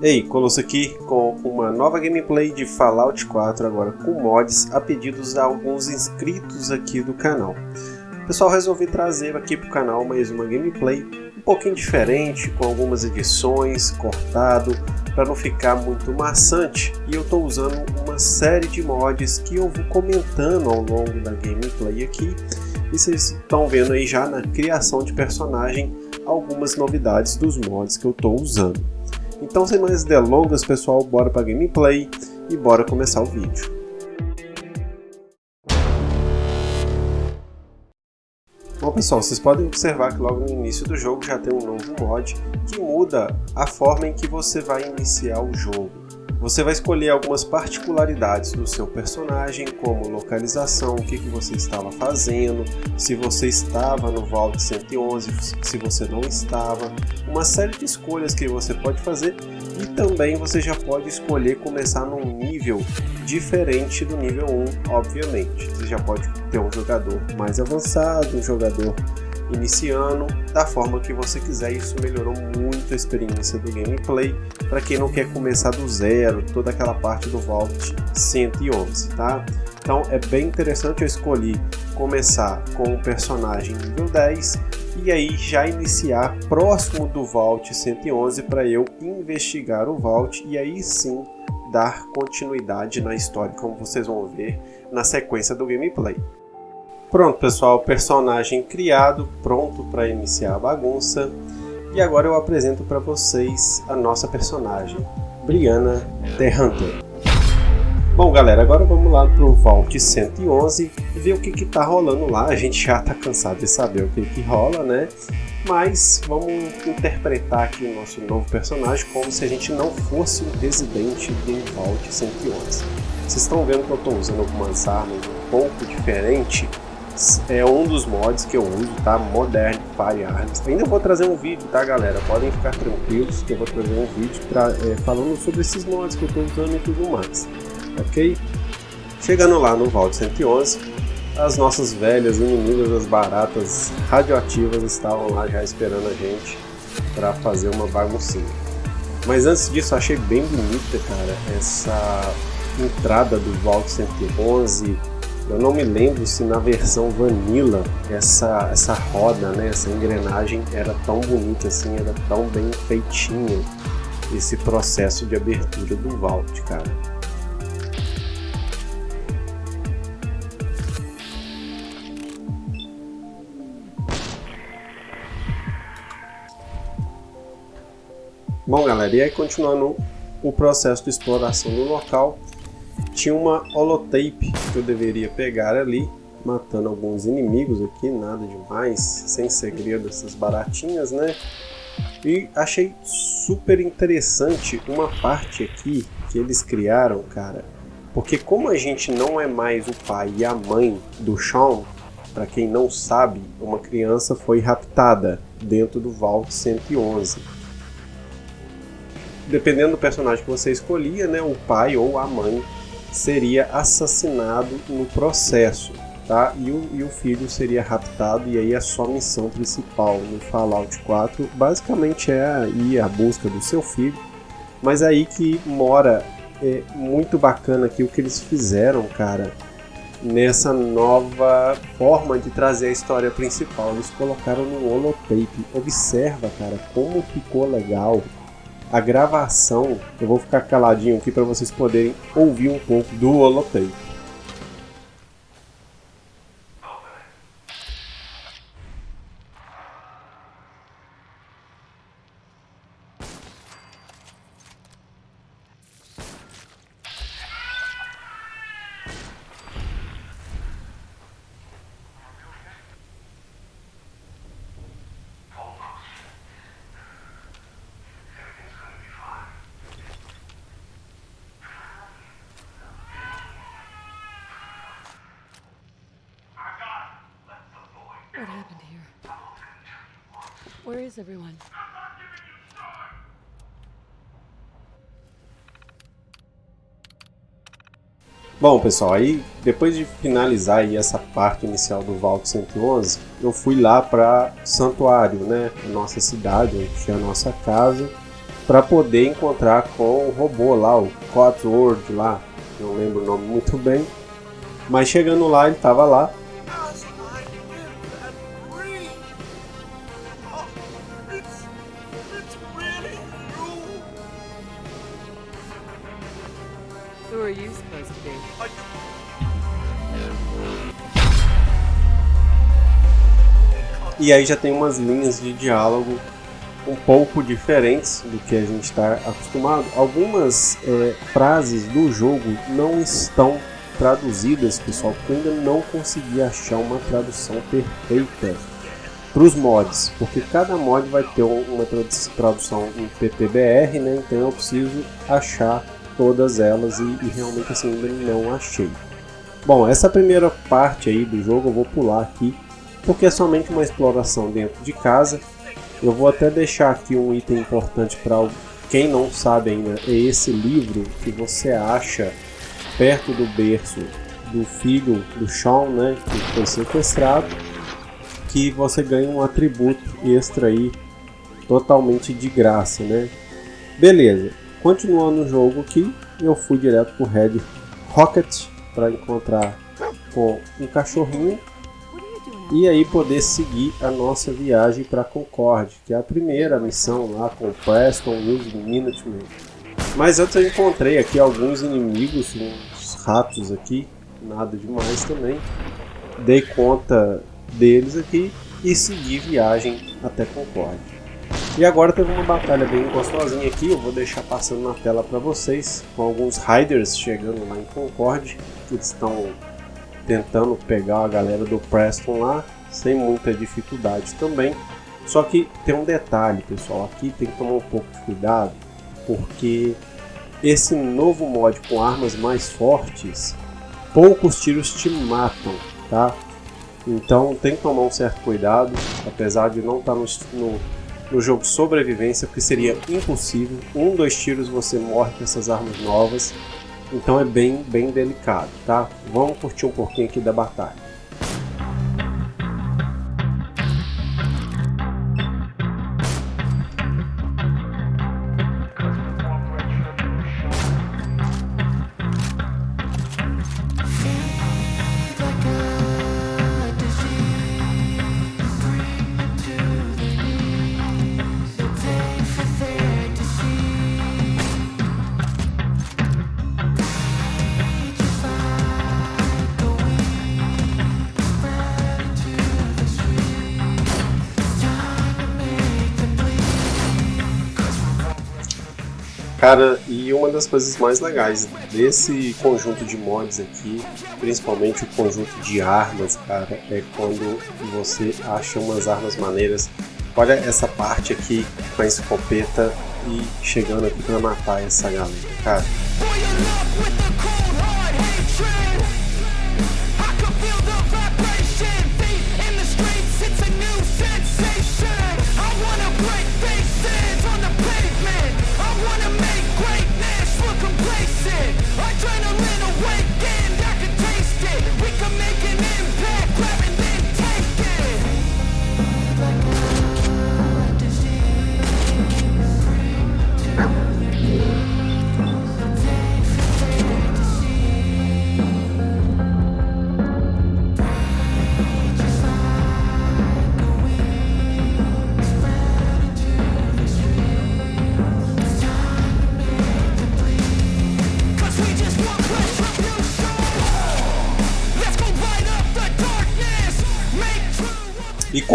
Ei, Colosso aqui com uma nova gameplay de Fallout 4 agora com mods a pedidos de alguns inscritos aqui do canal. Pessoal, resolvi trazer aqui para o canal mais uma gameplay um pouquinho diferente, com algumas edições, cortado, para não ficar muito maçante. E eu estou usando uma série de mods que eu vou comentando ao longo da gameplay aqui. E vocês estão vendo aí já na criação de personagem algumas novidades dos mods que eu estou usando. Então sem mais delongas pessoal, bora para gameplay e bora começar o vídeo. Bom pessoal, vocês podem observar que logo no início do jogo já tem um novo mod que muda a forma em que você vai iniciar o jogo. Você vai escolher algumas particularidades do seu personagem, como localização, o que, que você estava fazendo, se você estava no Vault 111, se você não estava, uma série de escolhas que você pode fazer e também você já pode escolher começar num nível diferente do nível 1, obviamente. Você já pode ter um jogador mais avançado, um jogador iniciando da forma que você quiser. Isso melhorou muito a experiência do gameplay para quem não quer começar do zero, toda aquela parte do Vault 111, tá? Então é bem interessante eu escolhi começar com o personagem nível 10 e aí já iniciar próximo do Vault 111 para eu investigar o Vault e aí sim dar continuidade na história, como vocês vão ver na sequência do gameplay. Pronto pessoal, personagem criado, pronto para iniciar a bagunça. E agora eu apresento para vocês a nossa personagem, Brianna The Hunter. Bom galera, agora vamos lá para o Vault 111 e ver o que que tá rolando lá. A gente já tá cansado de saber o que que rola, né? Mas vamos interpretar aqui o nosso novo personagem como se a gente não fosse um residente do Vault 111. Vocês estão vendo que eu estou usando algumas armas um pouco diferente é um dos mods que eu uso, tá? Modern Firearms. Ainda vou trazer um vídeo, tá galera? Podem ficar tranquilos que eu vou trazer um vídeo pra, é, falando sobre esses mods que eu estou usando e tudo mais, ok? Chegando lá no Vault 111, as nossas velhas inimigas, as baratas radioativas, estavam lá já esperando a gente para fazer uma baguncinha. Mas antes disso, achei bem bonita, cara, essa entrada do Vault 111 eu não me lembro se na versão Vanilla essa, essa roda, né, essa engrenagem era tão bonita assim, era tão bem feitinha esse processo de abertura do Vault, cara. Bom galera, e aí continuando o processo de exploração do local, tinha uma holotape que eu deveria pegar ali, matando alguns inimigos aqui, nada demais, sem segredo essas baratinhas, né? E achei super interessante uma parte aqui que eles criaram, cara. Porque como a gente não é mais o pai e a mãe do Sean, para quem não sabe, uma criança foi raptada dentro do Vault 111. Dependendo do personagem que você escolhia, né, o pai ou a mãe seria assassinado no processo, tá? E o, e o filho seria raptado e aí a sua missão principal no Fallout 4 basicamente é ir à busca do seu filho, mas é aí que mora é muito bacana aqui o que eles fizeram, cara, nessa nova forma de trazer a história principal. Eles colocaram no holotape. Observa, cara, como ficou legal a gravação, eu vou ficar caladinho aqui para vocês poderem ouvir um pouco do holotape. What happened here? Where is everyone? Bom pessoal, aí depois de finalizar aí essa parte inicial do Vault 111, eu fui lá para Santuário, né, nossa cidade, onde tinha a nossa casa, para poder encontrar com o robô lá, o Codsword lá, não lembro o nome muito bem, mas chegando lá ele estava lá. E aí já tem umas linhas de diálogo um pouco diferentes do que a gente está acostumado. Algumas é, frases do jogo não estão traduzidas, pessoal, porque eu ainda não consegui achar uma tradução perfeita para os mods, porque cada mod vai ter uma tradução em PPBR, né? Então eu preciso achar todas elas e, e realmente assim ainda não achei. Bom, essa primeira parte aí do jogo eu vou pular aqui, porque é somente uma exploração dentro de casa eu vou até deixar aqui um item importante para quem não sabe ainda, é esse livro que você acha perto do berço do filho do Sean, né, que foi sequestrado, que você ganha um atributo extra aí totalmente de graça, né? Beleza, continuando o jogo aqui, eu fui direto pro Red Rocket para encontrar com um cachorrinho e aí poder seguir a nossa viagem para Concorde, que é a primeira missão lá com o Preston e os Minutemen. Mas antes eu encontrei aqui alguns inimigos, uns ratos aqui, nada demais também. Dei conta deles aqui e segui viagem até Concorde. E agora teve uma batalha bem gostosinha aqui, eu vou deixar passando na tela para vocês, com alguns Riders chegando lá em Concorde, que estão tentando pegar a galera do Preston lá, sem muita dificuldade também. Só que tem um detalhe, pessoal, aqui tem que tomar um pouco de cuidado, porque esse novo mod com armas mais fortes, poucos tiros te matam, tá? Então tem que tomar um certo cuidado, apesar de não estar tá no, no, no jogo sobrevivência, porque seria impossível. Um, dois tiros você morre com essas armas novas. Então é bem, bem delicado, tá? Vamos curtir um pouquinho aqui da batalha. Cara, e uma das coisas mais legais desse conjunto de mods aqui, principalmente o conjunto de armas, cara, é quando você acha umas armas maneiras. Olha essa parte aqui com a escopeta e chegando aqui pra matar essa galera, cara.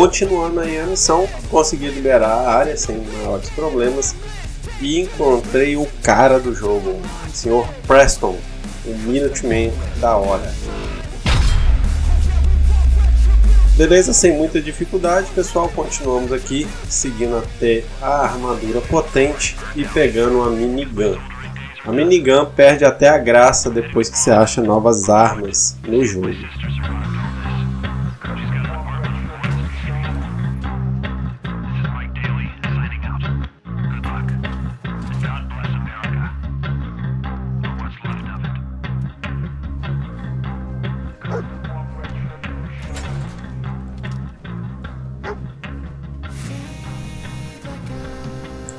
Continuando aí a missão, consegui liberar a área sem maiores problemas e encontrei o cara do jogo, o Sr. Preston, o Minuteman da hora. Beleza, sem muita dificuldade, pessoal, continuamos aqui, seguindo até a armadura potente e pegando a minigun. A minigun perde até a graça depois que você acha novas armas no jogo.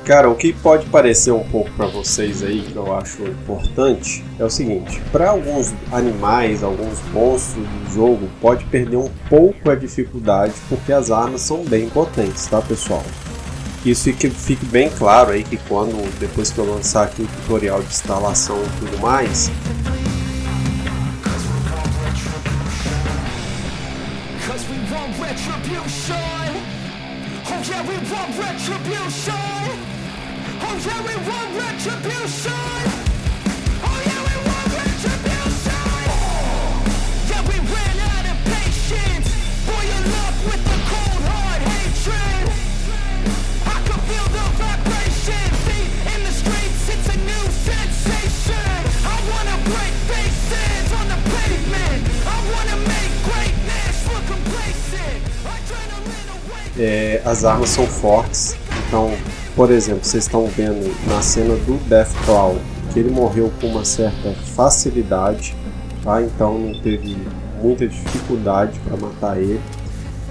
Cara, o que pode parecer um pouco para vocês aí, que eu acho importante, é o seguinte: para alguns animais, alguns monstros do jogo, pode perder um pouco a dificuldade porque as armas são bem potentes, tá, pessoal? Isso fique, fique bem claro aí que quando, depois que eu lançar aqui o tutorial de instalação e tudo mais, retribution. Oh yeah, we want retribution. É, as armas são fortes, então, por exemplo, vocês estão vendo na cena do Deathclaw que ele morreu com uma certa facilidade, tá? Então não teve muita dificuldade para matar ele.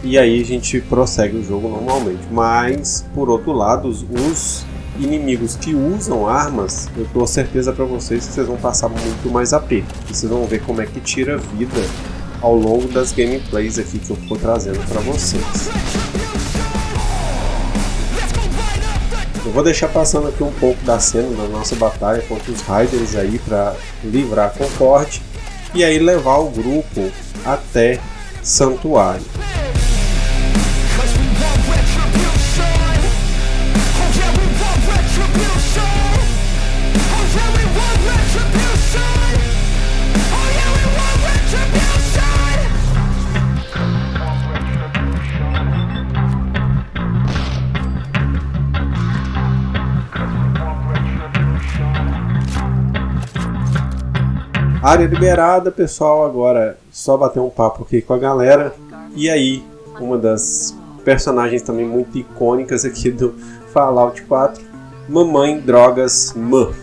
E aí a gente prossegue o jogo normalmente. Mas, por outro lado, os inimigos que usam armas, eu dou certeza para vocês que vocês vão passar muito mais aperto. Vocês vão ver como é que tira vida ao longo das gameplays aqui que eu vou trazendo para vocês. Eu vou deixar passando aqui um pouco da cena da nossa batalha contra os Riders aí para livrar Concorde e aí levar o grupo até Santuário. Área liberada, pessoal. Agora só bater um papo aqui com a galera. E aí, uma das personagens também muito icônicas aqui do Fallout 4, Mamãe Drogas Murphy.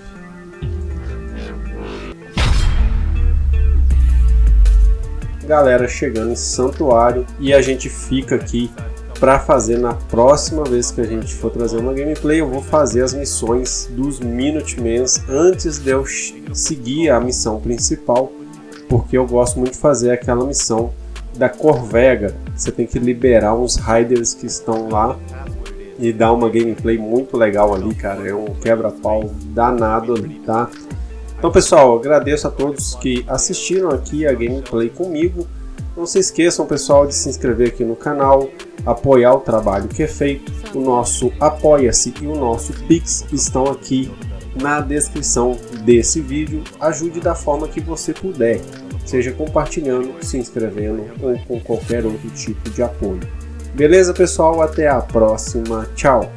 Galera chegando em Santuário e a gente fica aqui para fazer na próxima vez que a gente for trazer uma gameplay, eu vou fazer as missões dos Minutemans antes de eu seguir a missão principal, porque eu gosto muito de fazer aquela missão da Corvega. Você tem que liberar uns Riders que estão lá e dar uma gameplay muito legal ali, cara. É um quebra-pau danado ali, tá? Então, pessoal, agradeço a todos que assistiram aqui a gameplay comigo. Não se esqueçam, pessoal, de se inscrever aqui no canal, apoiar o trabalho que é feito. O nosso Apoia-se e o nosso Pix estão aqui na descrição desse vídeo. Ajude da forma que você puder, seja compartilhando, se inscrevendo ou com qualquer outro tipo de apoio. Beleza, pessoal? Até a próxima. Tchau!